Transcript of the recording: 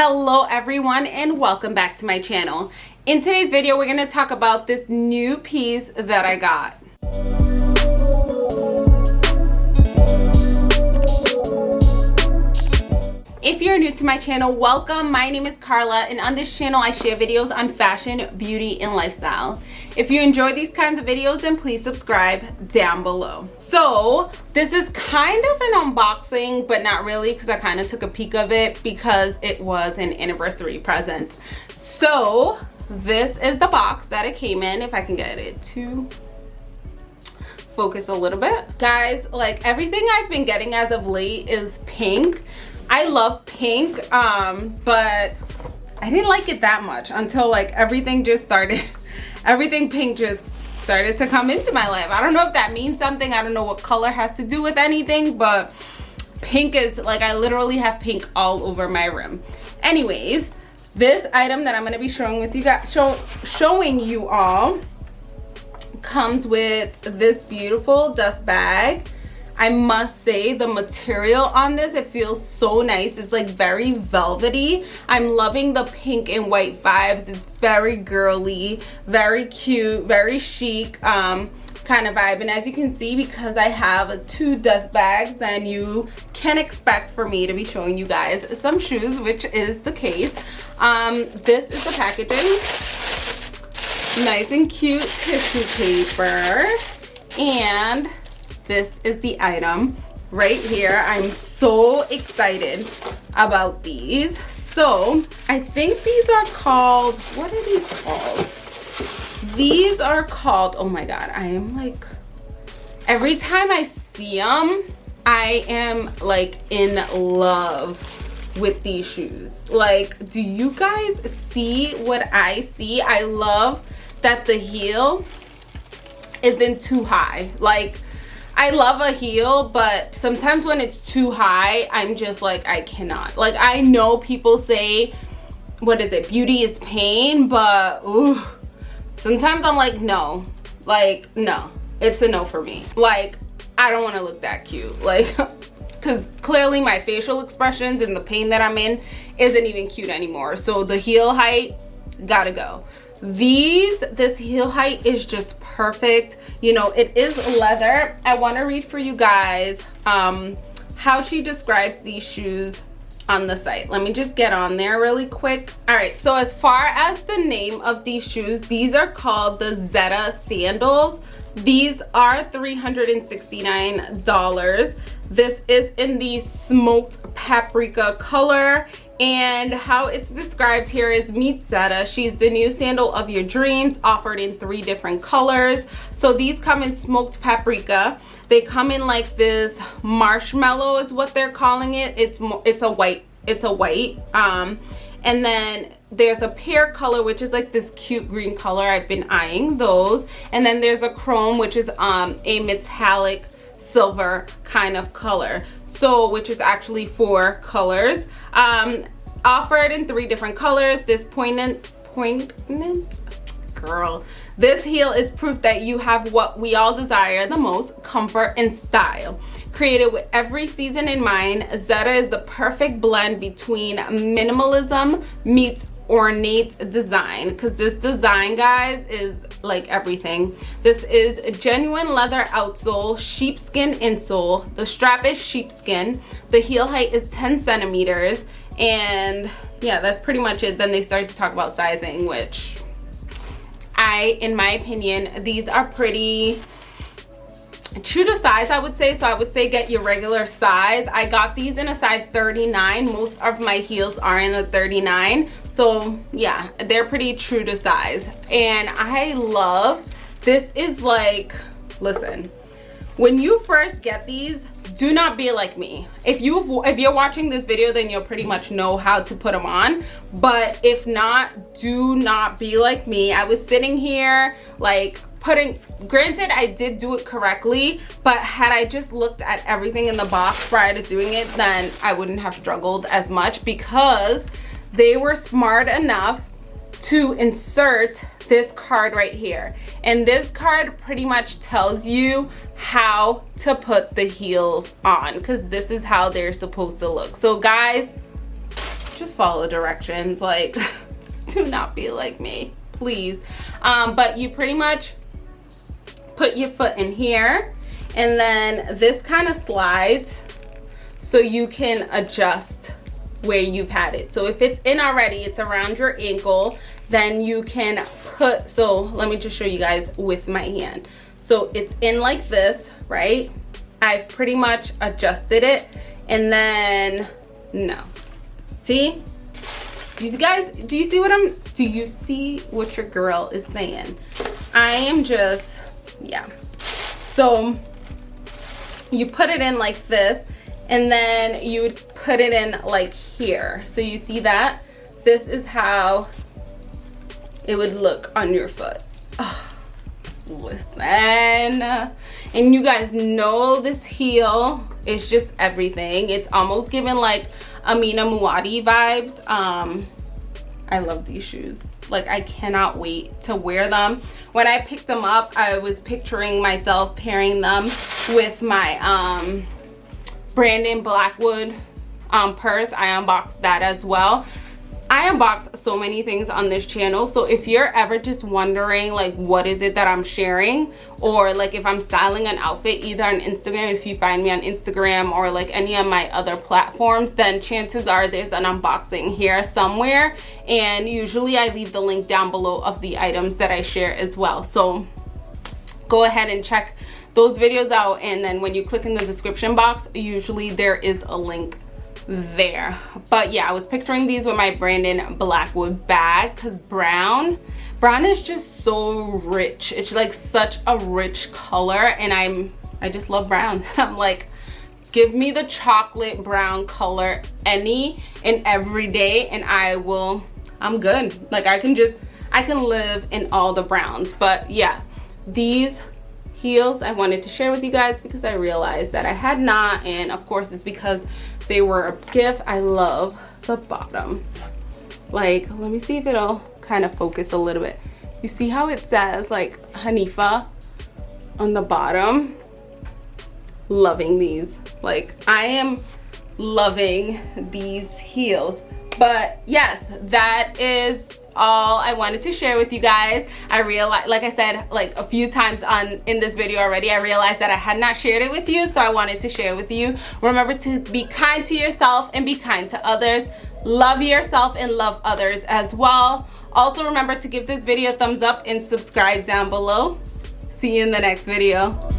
hello everyone and welcome back to my channel. In today's video we're going to talk about this new piece that i got If you're new to my channel, welcome. My name is Carla and on this channel I share videos on fashion, beauty, and lifestyle. If you enjoy these kinds of videos, then please subscribe down below. So this is kind of an unboxing, but not really because I kind of took a peek of it because it was an anniversary present. So this is the box that it came in, if I can get it to focus a little bit. Guys, like everything I've been getting as of late is pink I love pink, um, but I didn't like it that much until like everything just started, everything pink just started to come into my life. I don't know if that means something. I don't know what color has to do with anything, but pink is like, I literally have pink all over my room. Anyways, this item that I'm gonna be showing with you guys, show, showing you all comes with this beautiful dust bag I must say the material on this, it feels so nice. It's like very velvety. I'm loving the pink and white vibes. It's very girly, very cute, very chic. Um, kind of vibe and as you can see because I have two dust bags then you can expect for me to be showing you guys some shoes which is the case um, this is the packaging nice and cute tissue paper and this is the item right here. I'm so excited about these. So i think these are called what are these called? These are called oh my god i am like every time i see them i am like in love with these shoes. Like do you guys see what i see? I love that the heel isn't too high. Like I love a heel, but sometimes when it's too high, I'm just like, I cannot. Like, I know people say, what is it, beauty is pain, but ooh, sometimes I'm like, no. Like, no. It's a no for me. Like, I don't want to look that cute. Like, because clearly my facial expressions and the pain that I'm in isn't even cute anymore. So the heel height, gotta go these this heel height is just perfect. You know it is leather. I want to read for you guys um how she describes these shoes on the site. Let me just get on there really quick. All right so as far as the name of these shoes these are called the zeta sandals. These are 369 dollars. This is in the smoked paprika color and how it's described here is meet Zeta. She's the new sandal of your dreams offered in three different colors. So these come in smoked paprika. They come in like this marshmallow is what they're calling it. It's it's a white it's a white um and then there's a pear color which is like this cute green color I've been eyeing those and then there's a chrome which is um a metallic silver kind of color. So which is actually four colors. Um offered in three different colors. This poignant poignant girl. This heel is proof that you have what we all desire the most comfort and style. Created with every season in mind zeta is the perfect blend between minimalism meets ornate design. Because this design guys is like everything. This is a genuine leather outsole sheepskin insole. The strap is sheepskin. The heel height is 10 centimeters. And yeah that's pretty much it. Then they start to talk about sizing which i in my opinion these are pretty true to size i would say. So i would say get your regular size. I got these in a size 39 most of my heels are in a 39 so yeah they're pretty true to size. And i love this is like listen when you first get these do not be like me. If you if you're watching this video then you'll pretty much know how to put them on. But if not do not be like me. I was sitting here like putting granted i did do it correctly but had i just looked at everything in the box prior to doing it then i wouldn't have struggled as much because they were smart enough to insert this card right here. And this card pretty much tells you how to put the heels on because this is how they're supposed to look. So guys just follow directions like do not be like me please. Um, but you pretty much put your foot in here and then this kind of slides so you can adjust where you've had it. So if it's in already it's around your ankle then you can put so let me just show you guys with my hand. So it's in like this right? I've pretty much adjusted it and then no. See? You guys do you see what i'm do you see what your girl is saying? I am just yeah. So you put it in like this and then you would put it in like here. So you see that? This is how it would look on your foot. Oh, listen. And you guys know this heel is just everything. It's almost giving like amina muaddi vibes. Um i love these shoes. Like i cannot wait to wear them. When i picked them up i was picturing myself pairing them with my um brandon blackwood um purse. I unboxed that as well I unbox so many things on this channel so if you're ever just wondering like what is it that I'm sharing or like if I'm styling an outfit either on Instagram if you find me on Instagram or like any of my other platforms then chances are there's an unboxing here somewhere and usually I leave the link down below of the items that I share as well. So go ahead and check those videos out and then when you click in the description box usually there is a link there. But yeah i was picturing these with my brandon blackwood bag because brown brown is just so rich. It's like such a rich color and i'm i just love brown. I'm like give me the chocolate brown color any and every day and i will i'm good. Like i can just i can live in all the browns. But yeah these heels i wanted to share with you guys because i realized that i had not and of course it's because they were a gift. I love the bottom. Like let me see if it'll kind of focus a little bit. You see how it says like hanifa on the bottom? Loving these. Like i am loving these heels. But yes that is all I wanted to share with you guys. I realized, like I said, like a few times on in this video already, I realized that I had not shared it with you, so I wanted to share with you. Remember to be kind to yourself and be kind to others. Love yourself and love others as well. Also remember to give this video a thumbs up and subscribe down below. See you in the next video.